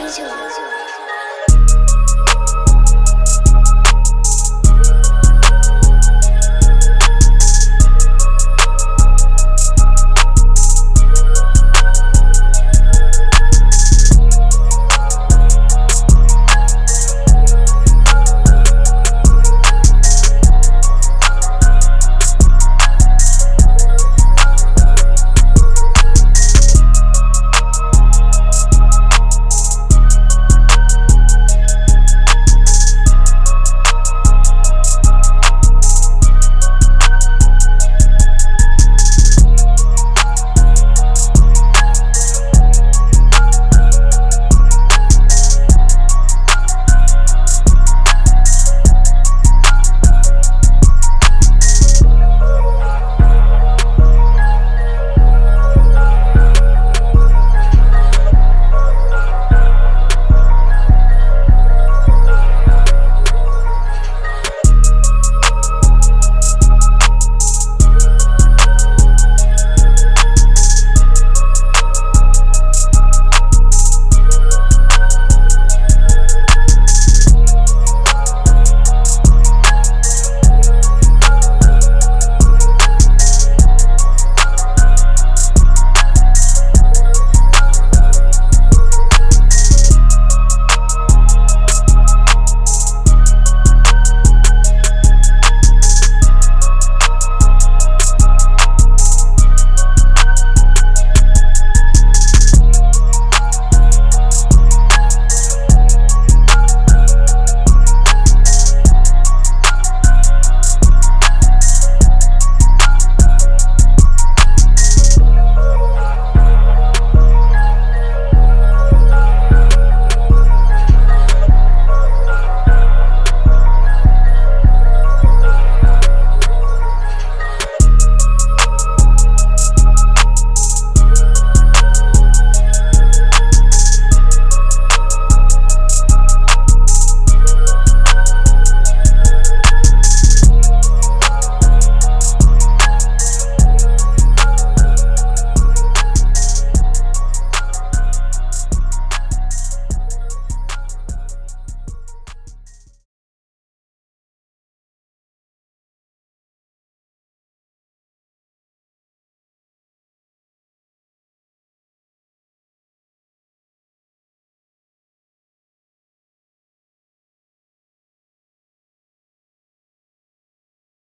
很久